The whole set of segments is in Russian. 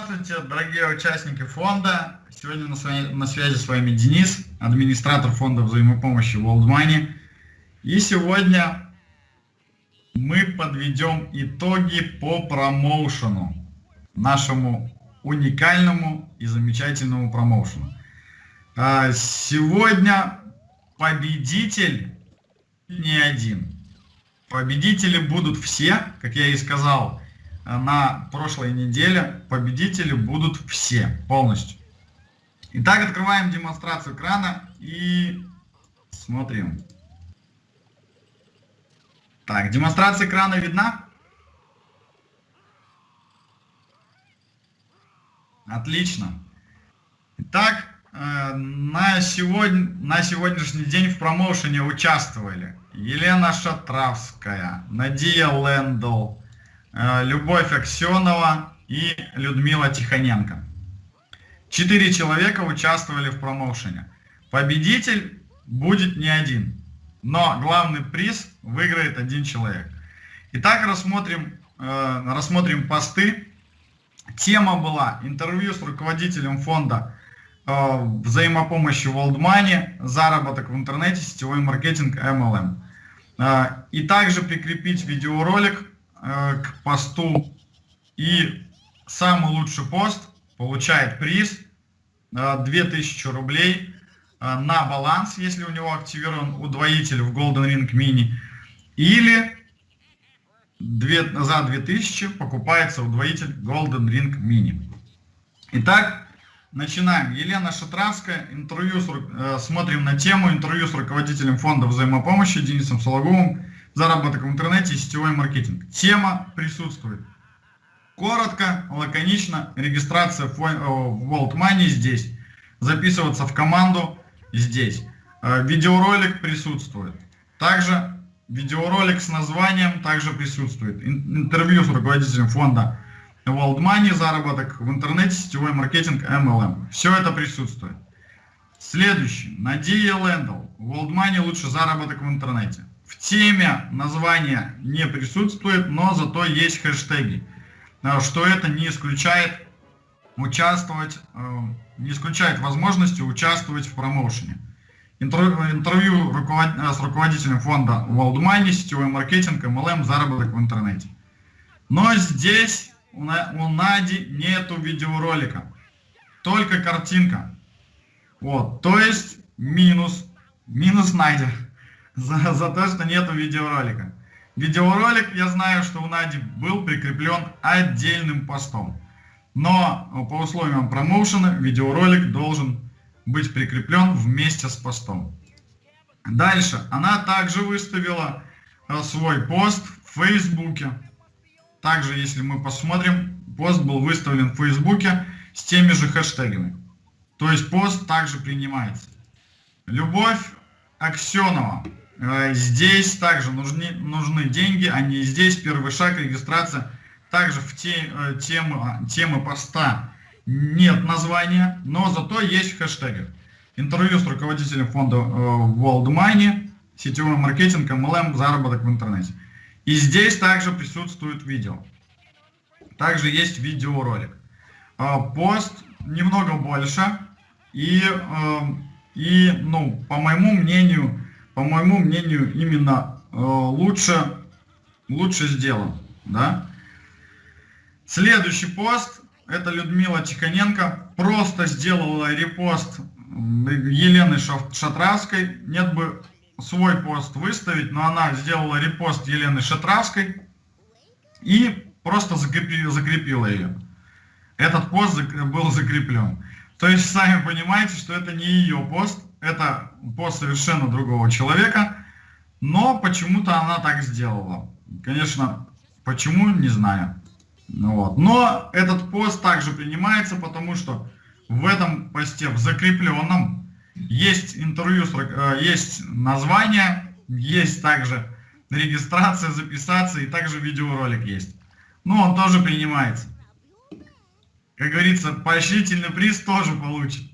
Здравствуйте, дорогие участники фонда. Сегодня на, своей, на связи с вами Денис, администратор фонда взаимопомощи World Money. И сегодня мы подведем итоги по промоушену, нашему уникальному и замечательному промоушену. А, сегодня победитель не один. Победители будут все, как я и сказал, на прошлой неделе победители будут все, полностью. Итак, открываем демонстрацию экрана и смотрим. Так, демонстрация экрана видна? Отлично. Итак, э, на, сегодня, на сегодняшний день в промоушене участвовали Елена Шатравская, Надия Лендл, Любовь Аксенова и Людмила Тихоненко. Четыре человека участвовали в промоушене. Победитель будет не один, но главный приз выиграет один человек. Итак, рассмотрим, э, рассмотрим посты. Тема была интервью с руководителем фонда э, взаимопомощи World Money, заработок в интернете, сетевой маркетинг MLM. Э, и также прикрепить видеоролик Э, к посту. И самый лучший пост получает приз 2000 э, рублей э, на баланс, если у него активирован удвоитель в Golden Ring Mini. Или 2, за 2000 покупается удвоитель Golden Ring Mini. Итак, начинаем. Елена Шатравская, интервью с, смотрим на тему интервью с руководителем фонда взаимопомощи Денисом Сологубовым заработок в интернете и сетевой маркетинг. Тема присутствует. Коротко, лаконично, регистрация в World Money здесь, записываться в команду здесь. Э, видеоролик присутствует. Также видеоролик с названием также присутствует. Интервью с руководителем фонда World Money, заработок в интернете, сетевой маркетинг, MLM. Все это присутствует. Следующий. Надия Лендл. World Money лучше заработок в интернете. В теме названия не присутствует, но зато есть хэштеги, э, что это не исключает участвовать, э, не исключает возможности участвовать в промоушене. Интервью э, с руководителем фонда World Money, сетевой маркетинг, MLM, заработок в интернете. Но здесь у Нади нету видеоролика, только картинка. Вот, то есть минус, минус Надя за, за то, что нету видеоролика. Видеоролик, я знаю, что у Нади был прикреплен отдельным постом. Но по условиям промоушена видеоролик должен быть прикреплен вместе с постом. Дальше. Она также выставила э, свой пост в Фейсбуке. Также, если мы посмотрим, пост был выставлен в Фейсбуке с теми же хэштегами. То есть пост также принимается. Любовь Аксенова Э, здесь также нужны, нужны деньги, они здесь первый шаг регистрация. Также в те, э, темы, темы поста нет названия, но зато есть хэштеги. Интервью с руководителем фонда э, World Money, сетевой маркетинг, MLM, заработок в интернете. И здесь также присутствует видео. Также есть видеоролик. Пост немного больше. И, и ну, по моему мнению, по моему мнению, именно э, лучше, лучше сделан. Да? Следующий пост, это Людмила Тихоненко, просто сделала репост Елены Шатравской. Нет бы свой пост выставить, но она сделала репост Елены Шатравской и просто закрепила ее. Этот пост был закреплен. То есть, сами понимаете, что это не ее пост, это пост совершенно другого человека, но почему-то она так сделала. Конечно, почему, не знаю. Ну вот. Но этот пост также принимается, потому что в этом посте, в закрепленном, есть интервью, э, есть название, есть также регистрация, записаться, и также видеоролик есть. Ну, он тоже принимается. Как говорится, поощрительный приз тоже получит.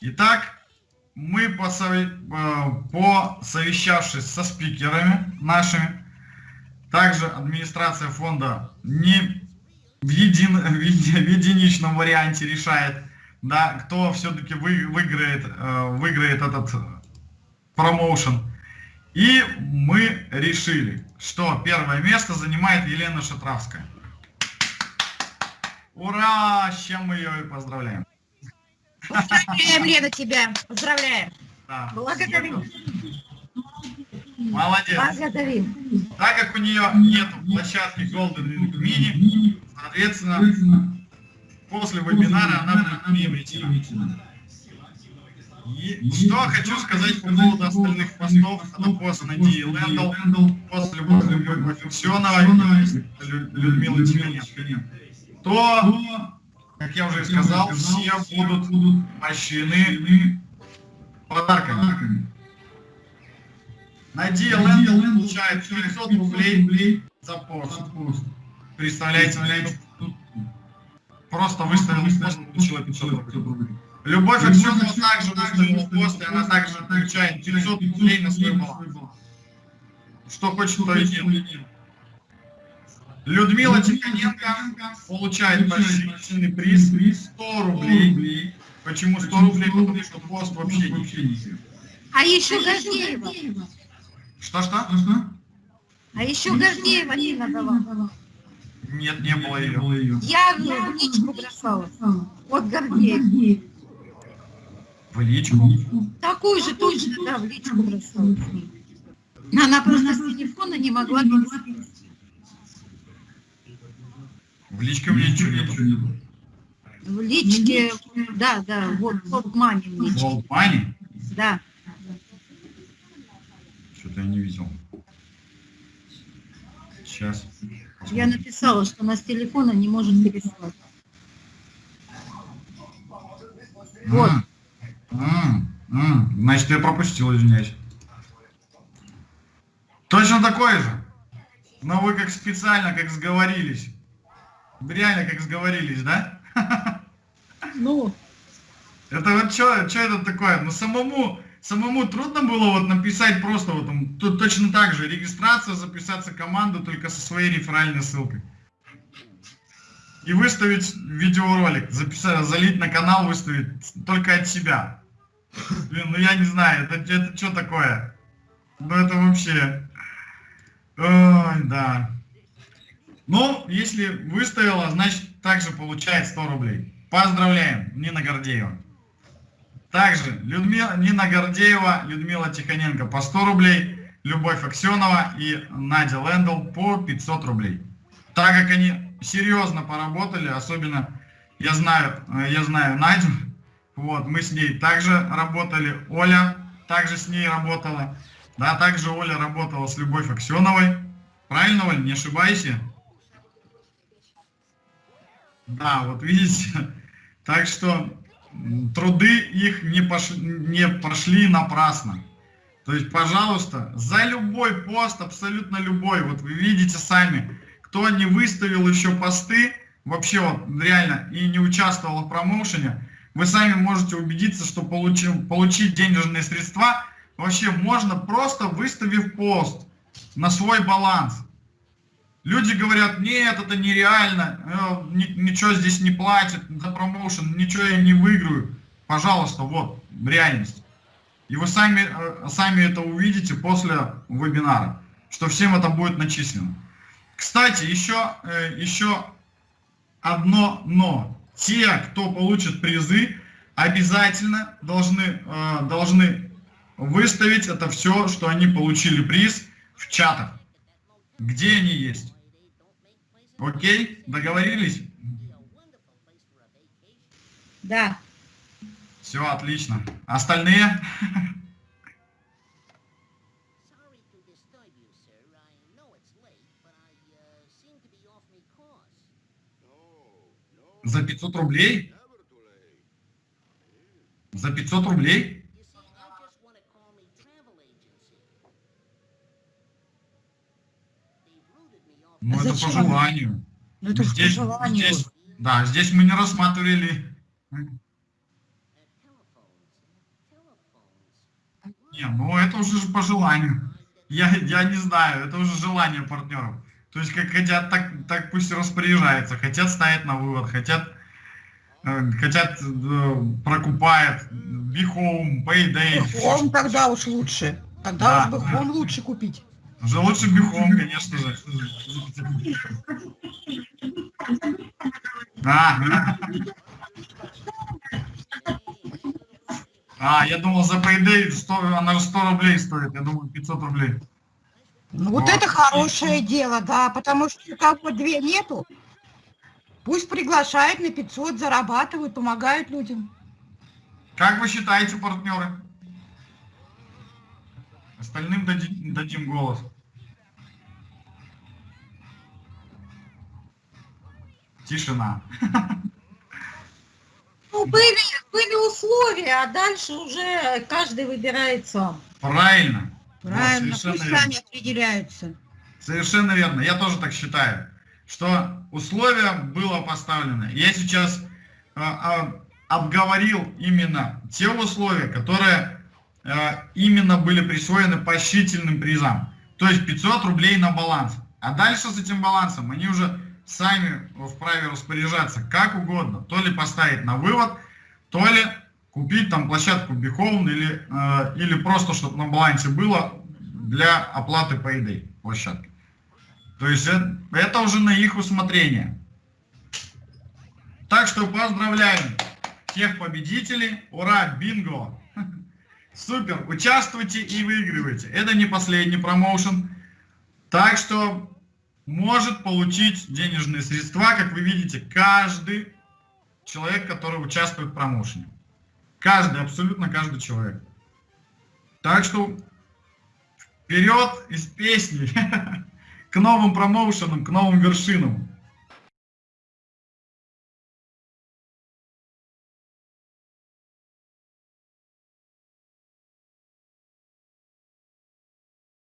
Итак, мы, посовещавшись со спикерами нашими, также администрация фонда не, в, еди- в единичном варианте решает, да, кто все-таки вы, выиграет, э, выиграет этот промоушен. И мы решили, что первое место занимает Елена Шатравская. Ура! С чем мы ее и поздравляем. Поздравляем, Лена, тебя. Поздравляем. Да. Благодарим. Молодец. Благодарим. Так как у нее нет площадки Golden Mini, соответственно, после вебинара она будет приобретена. И что хочу сказать по поводу остальных постов, это пост Надии Лэндл, пост Любовь Аффексионова и Лю- Людмилы Тихоненко. То, как я уже сказал, все будут поощрены подарками. Надия Лэндл получает 500 рублей за пост. Представляете, тут просто выставила пост, получила 500 рублей. Любовь Аксенова также выставила пост, и она также получает 500 рублей на свой баланс. Что хочет, то и делает. Людмила Тихоненко получает поощрительный приз 100 рублей. Почему 100 рублей? Потому что пост вообще не А еще Гордеева. Что-что? А еще Гордеева Нина дала. Нет, не было ее. Я в личку бросала. Вот Гордеев. В личку? Такую же точно, да, в личку бросала. Она просто с телефона не могла перевести. В личке у меня ничего нету. В личке, да, да, вот, вот маме в личке, Мани? да. Что-то я не видел. Сейчас. Я написала, что она с телефона не может переслать. Вот. А, а, а. Значит, я пропустил, извиняюсь. Точно такой же. Но вы как специально, как сговорились. Реально, как сговорились, да? Ну, Это вот что это такое? Ну, самому, самому трудно было вот написать просто вот там, тут точно так же, регистрация, записаться в команду только со своей реферальной ссылкой. И выставить видеоролик, записать, залить на канал, выставить только от себя. Блин, ну я не знаю, это, это что такое? Ну это вообще... Ой, да. Ну, если выставила, значит также получает 100 рублей. Поздравляем, Нина Гордеева. Также Людмила, Нина Гордеева, Людмила Тихоненко по 100 рублей, Любовь Аксенова и Надя Лэндл по 500 рублей. Так как они серьезно поработали, особенно я знаю, э, я знаю Надю, вот, мы с ней также работали, Оля также с ней работала, да, также Оля работала с Любовь Аксеновой. Правильно, Оль, не ошибайся? Да, вот видите. Так что труды их не, пош... не прошли напрасно. То есть, пожалуйста, за любой пост, абсолютно любой, вот вы видите сами, кто не выставил еще посты, вообще вот реально, и не участвовал в промоушене, вы сами можете убедиться, что получил, получить денежные средства вообще можно просто выставив пост на свой баланс. Люди говорят, нет, это нереально, э, ни- ничего здесь не платят за промоушен, ничего я не выиграю. Пожалуйста, вот, реальность. И вы сами, э, сами это увидите после вебинара, что всем это будет начислено. Кстати, еще, э, еще одно но. Те, кто получит призы, обязательно должны, должны выставить это все, что они получили приз в чатах. Где они есть? Окей? Договорились? да. Все, отлично. Остальные? Uh. За 500 рублей? За 500 рублей? Ну, А это по желанию. Ну это ж по Здесь, желанию. здесь, да, здесь мы не рассматривали. Не, ну это уже же по желанию. Я, я не знаю, это уже желание партнеров. То есть как хотят, так, так пусть и распоряжаются. Хотят ставить на вывод, хотят, э, хотят э, прокупают. Бихом, Payday. Бихом тогда уж лучше. Тогда Да. уж бихом лучше купить. Уже лучше бихом, конечно же. А, а, я думал за Payday 100, она же 100 рублей стоит, я думаю 500 рублей. Ну вот Вот. это хорошее дело, да, потому что у кого две нету, пусть приглашают на 500, зарабатывают, помогают людям. Как вы считаете, партнеры? Остальным дадим, дадим голос. Тишина. Ну, были, были условия, а дальше уже каждый выбирает сам. Правильно. Правильно, совершенно пусть верно. сами определяются. Совершенно верно. Я тоже так считаю, что условие было поставлено. Я сейчас а, а, обговорил именно те условия, которые а, именно были присвоены поощрительным призам. То есть 500 рублей на баланс. А дальше с этим балансом они уже сами вправе распоряжаться как угодно. То ли поставить на вывод, то ли купить там площадку Beholm или, э, или просто, чтобы на балансе было для оплаты Payday площадки. То есть это, это уже на их усмотрение. Так что поздравляем тех победителей. Ура, бинго! Супер, участвуйте и выигрывайте. Это не последний промоушен. Так что может получить денежные средства, как вы видите, каждый человек, который участвует в промоушене. Каждый, абсолютно каждый человек. Так что вперед из песни к новым промоушенам, к новым вершинам.